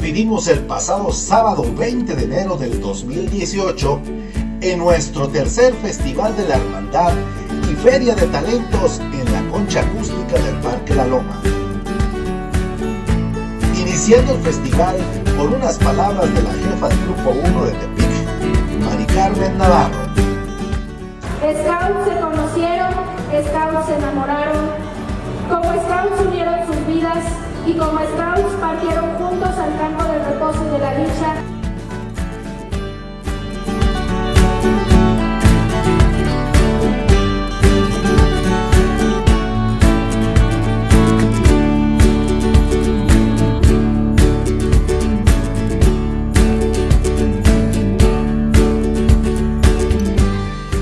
vivimos el pasado sábado 20 de enero del 2018 en nuestro tercer Festival de la Hermandad y Feria de Talentos en la concha acústica del Parque La Loma. Iniciando el festival con unas palabras de la jefa del Grupo 1 de Tepic, Mari Carmen Navarro. Scouts se conocieron, Scouts se enamoraron, como Scouts unieron sus vidas y como Scouts partieron juntos al campo del reposo de la dicha.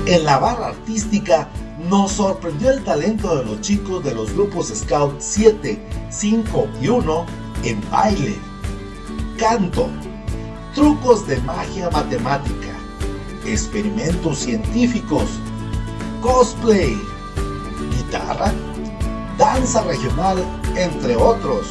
En la barra artística nos sorprendió el talento de los chicos de los grupos Scout 7, 5 y 1 en baile, canto, trucos de magia matemática, experimentos científicos, cosplay, guitarra, danza regional, entre otros.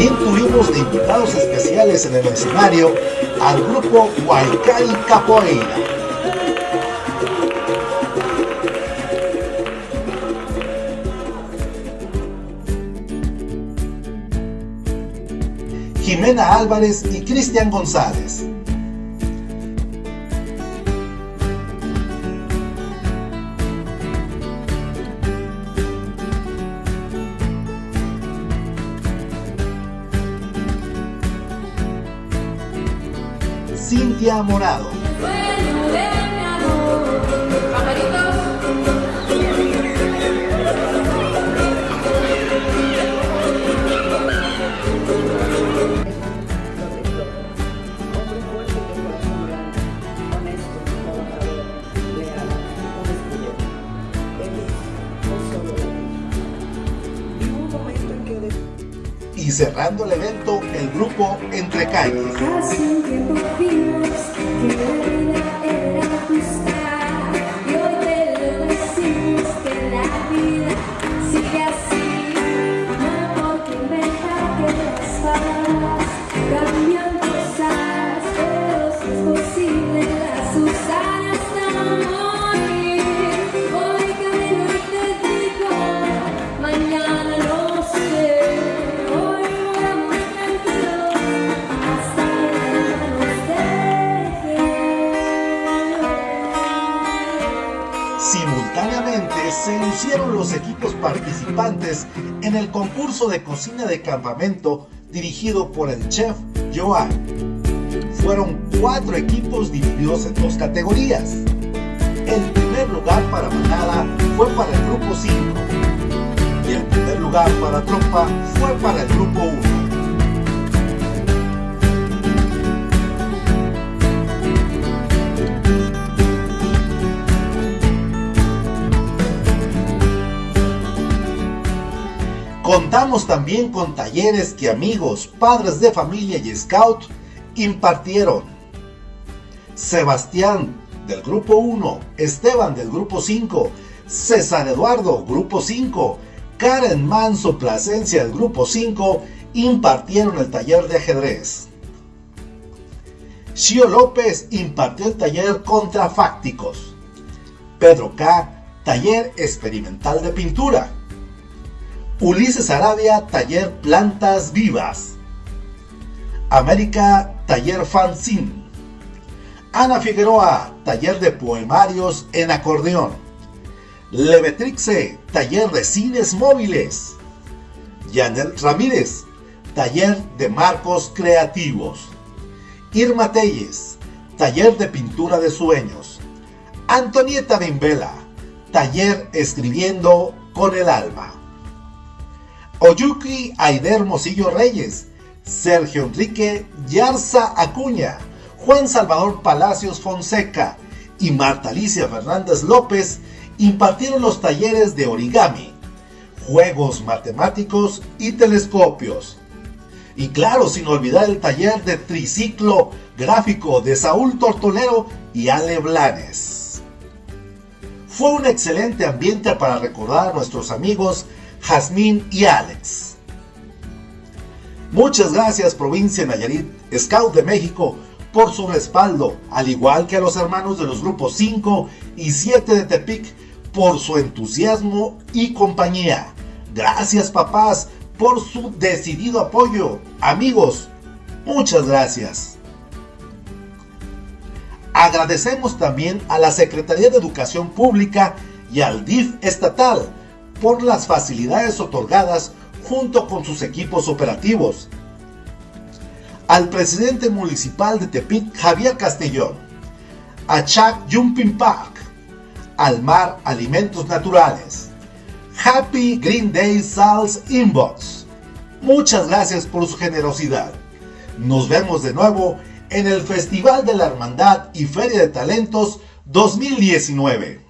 También tuvimos de invitados especiales en el escenario al grupo Huaycay Capoeira. Jimena Álvarez y Cristian González. Cintia Morado. Y cerrando el evento, el grupo Entre Calles. Se lucieron los equipos participantes en el concurso de cocina de campamento dirigido por el chef Joan. Fueron cuatro equipos divididos en dos categorías. El primer lugar para manada fue para el grupo 5 y el primer lugar para tropa fue para el grupo 1. Contamos también con talleres que amigos, padres de familia y scout impartieron. Sebastián del grupo 1, Esteban del grupo 5, César Eduardo, grupo 5, Karen Manso Plasencia del grupo 5 impartieron el taller de ajedrez. Shio López impartió el taller contrafácticos. Pedro K. Taller experimental de pintura. Ulises Arabia, Taller Plantas Vivas. América, Taller Fanzine. Ana Figueroa, Taller de Poemarios en Acordeón. Levetrixe, Taller de Cines Móviles. Janet Ramírez, Taller de Marcos Creativos. Irma Telles, Taller de Pintura de Sueños. Antonieta Bimbela, Taller Escribiendo con el Alma. Oyuki Aide Hermosillo Reyes, Sergio Enrique Yarza Acuña, Juan Salvador Palacios Fonseca y Marta Alicia Fernández López impartieron los talleres de origami, juegos matemáticos y telescopios. Y claro, sin olvidar el taller de triciclo gráfico de Saúl Tortolero y Ale Blanes. Fue un excelente ambiente para recordar a nuestros amigos Jazmín y Alex. Muchas gracias provincia Nayarit, Scout de México, por su respaldo, al igual que a los hermanos de los grupos 5 y 7 de Tepic por su entusiasmo y compañía. Gracias papás por su decidido apoyo. Amigos, muchas gracias. Agradecemos también a la Secretaría de Educación Pública y al DIF estatal por las facilidades otorgadas junto con sus equipos operativos. Al presidente municipal de Tepic, Javier Castellón, a Chuck Jumping Park, al Mar Alimentos Naturales, Happy Green Day Sales Inbox. Muchas gracias por su generosidad. Nos vemos de nuevo en el Festival de la Hermandad y Feria de Talentos 2019.